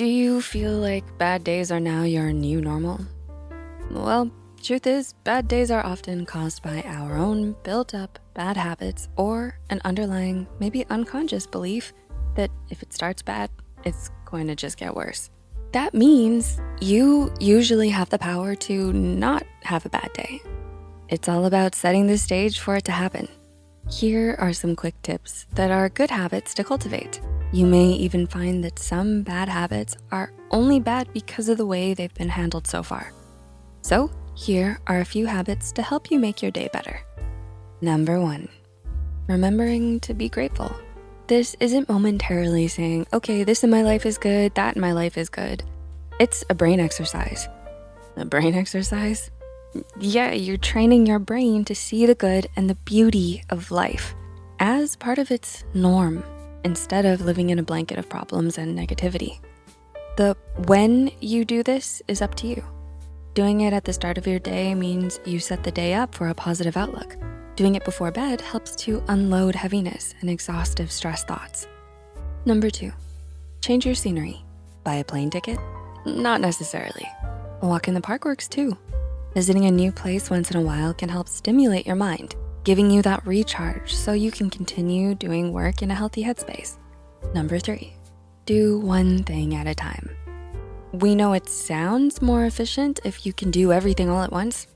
Do you feel like bad days are now your new normal? Well, truth is, bad days are often caused by our own built up bad habits or an underlying, maybe unconscious belief that if it starts bad, it's going to just get worse. That means you usually have the power to not have a bad day. It's all about setting the stage for it to happen. Here are some quick tips that are good habits to cultivate. You may even find that some bad habits are only bad because of the way they've been handled so far. So here are a few habits to help you make your day better. Number one, remembering to be grateful. This isn't momentarily saying, okay, this in my life is good, that in my life is good. It's a brain exercise. A brain exercise? Yeah, you're training your brain to see the good and the beauty of life as part of its norm instead of living in a blanket of problems and negativity. The when you do this is up to you. Doing it at the start of your day means you set the day up for a positive outlook. Doing it before bed helps to unload heaviness and exhaustive stress thoughts. Number two, change your scenery. Buy a plane ticket? Not necessarily. A walk in the park works too. Visiting a new place once in a while can help stimulate your mind, giving you that recharge so you can continue doing work in a healthy headspace. Number three, do one thing at a time. We know it sounds more efficient if you can do everything all at once.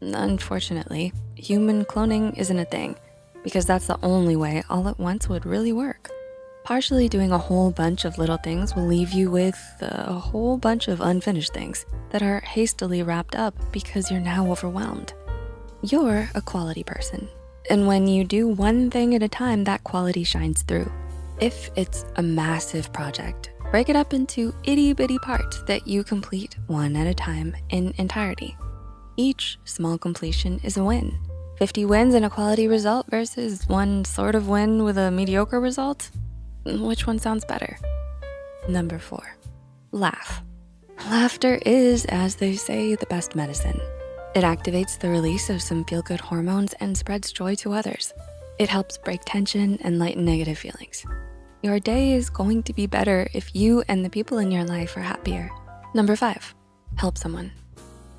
Unfortunately, human cloning isn't a thing because that's the only way all at once would really work. Partially doing a whole bunch of little things will leave you with a whole bunch of unfinished things that are hastily wrapped up because you're now overwhelmed. You're a quality person. And when you do one thing at a time, that quality shines through. If it's a massive project, break it up into itty bitty parts that you complete one at a time in entirety. Each small completion is a win. 50 wins and a quality result versus one sort of win with a mediocre result? Which one sounds better? Number four, laugh. Laughter is, as they say, the best medicine. It activates the release of some feel-good hormones and spreads joy to others. It helps break tension and lighten negative feelings. Your day is going to be better if you and the people in your life are happier. Number five, help someone.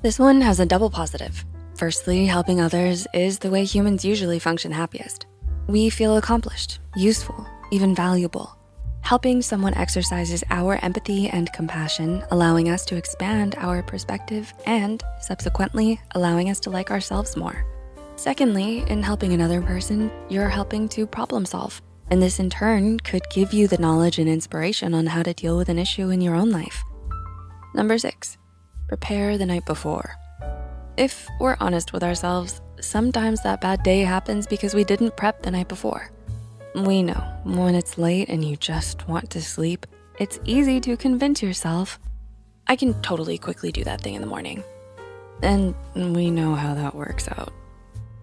This one has a double positive. Firstly, helping others is the way humans usually function happiest. We feel accomplished, useful, even valuable. Helping someone exercises our empathy and compassion, allowing us to expand our perspective and subsequently allowing us to like ourselves more. Secondly, in helping another person, you're helping to problem solve. And this in turn could give you the knowledge and inspiration on how to deal with an issue in your own life. Number six, prepare the night before. If we're honest with ourselves, sometimes that bad day happens because we didn't prep the night before. We know when it's late and you just want to sleep, it's easy to convince yourself, I can totally quickly do that thing in the morning. And we know how that works out.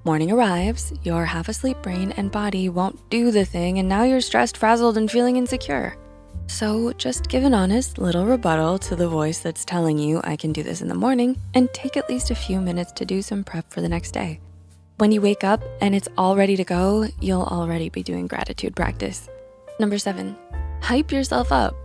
Morning arrives, your half asleep brain and body won't do the thing and now you're stressed, frazzled, and feeling insecure. So just give an honest little rebuttal to the voice that's telling you I can do this in the morning and take at least a few minutes to do some prep for the next day. When you wake up and it's all ready to go, you'll already be doing gratitude practice. Number seven, hype yourself up.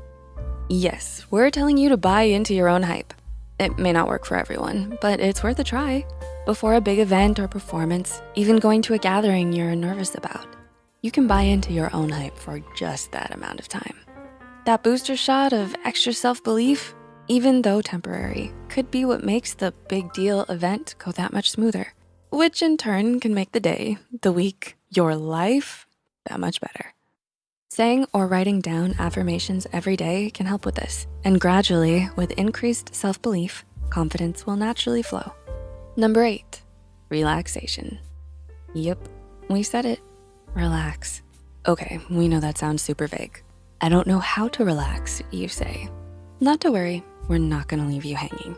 Yes, we're telling you to buy into your own hype. It may not work for everyone, but it's worth a try. Before a big event or performance, even going to a gathering you're nervous about, you can buy into your own hype for just that amount of time. That booster shot of extra self-belief, even though temporary, could be what makes the big deal event go that much smoother which in turn can make the day, the week, your life that much better. Saying or writing down affirmations every day can help with this. And gradually, with increased self-belief, confidence will naturally flow. Number eight, relaxation. Yep, we said it, relax. Okay, we know that sounds super vague. I don't know how to relax, you say. Not to worry, we're not gonna leave you hanging.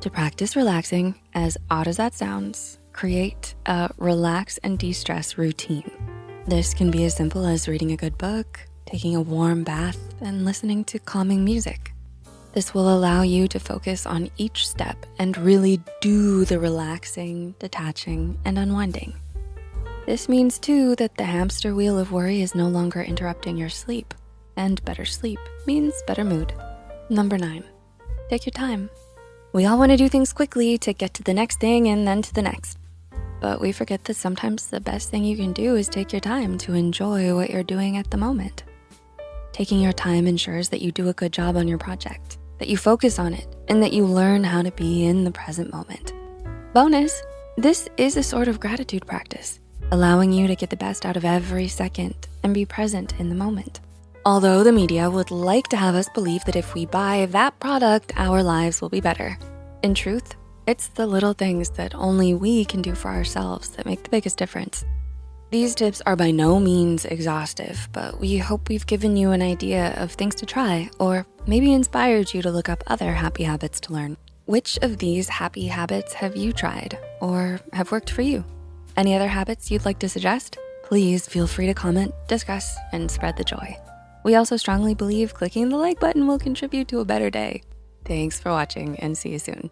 To practice relaxing, as odd as that sounds, create a relax and de-stress routine. This can be as simple as reading a good book, taking a warm bath, and listening to calming music. This will allow you to focus on each step and really do the relaxing, detaching, and unwinding. This means too that the hamster wheel of worry is no longer interrupting your sleep and better sleep means better mood. Number nine, take your time. We all wanna do things quickly to get to the next thing and then to the next. But we forget that sometimes the best thing you can do is take your time to enjoy what you're doing at the moment. Taking your time ensures that you do a good job on your project, that you focus on it, and that you learn how to be in the present moment. Bonus, this is a sort of gratitude practice, allowing you to get the best out of every second and be present in the moment. Although the media would like to have us believe that if we buy that product, our lives will be better. In truth, it's the little things that only we can do for ourselves that make the biggest difference. These tips are by no means exhaustive, but we hope we've given you an idea of things to try or maybe inspired you to look up other happy habits to learn. Which of these happy habits have you tried or have worked for you? Any other habits you'd like to suggest? Please feel free to comment, discuss, and spread the joy. We also strongly believe clicking the like button will contribute to a better day. Thanks for watching and see you soon.